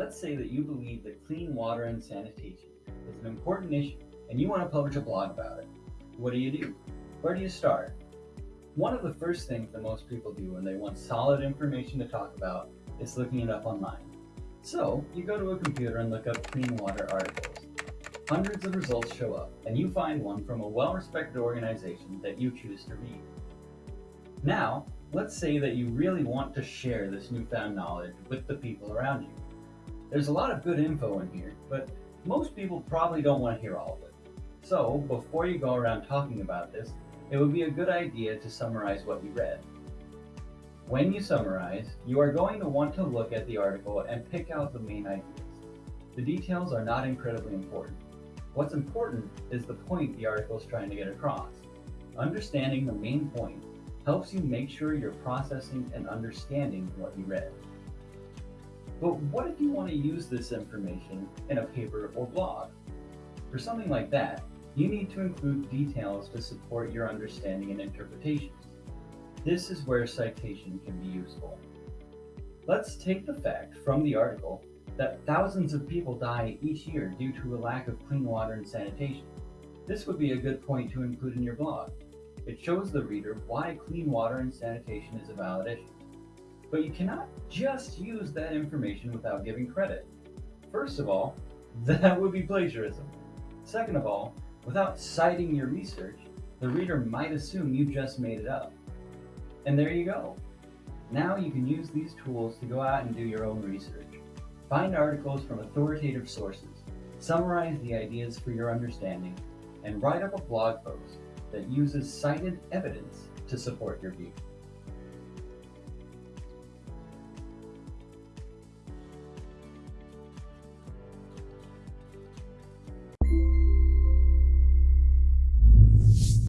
Let's say that you believe that clean water and sanitation is an important issue and you want to publish a blog about it. What do you do? Where do you start? One of the first things that most people do when they want solid information to talk about is looking it up online. So you go to a computer and look up clean water articles. Hundreds of results show up, and you find one from a well-respected organization that you choose to read. Now, let's say that you really want to share this newfound knowledge with the people around you. There's a lot of good info in here, but most people probably don't want to hear all of it. So, before you go around talking about this, it would be a good idea to summarize what you read. When you summarize, you are going to want to look at the article and pick out the main ideas. The details are not incredibly important. What's important is the point the article is trying to get across. Understanding the main point helps you make sure you're processing and understanding what you read. But what if you want to use this information in a paper or blog? For something like that, you need to include details to support your understanding and interpretations. This is where citation can be useful. Let's take the fact from the article that thousands of people die each year due to a lack of clean water and sanitation. This would be a good point to include in your blog. It shows the reader why clean water and sanitation is a valid issue. But you cannot just use that information without giving credit. First of all, that would be plagiarism. Second of all, without citing your research, the reader might assume you just made it up. And there you go. Now you can use these tools to go out and do your own research. Find articles from authoritative sources, summarize the ideas for your understanding, and write up a blog post that uses cited evidence to support your view.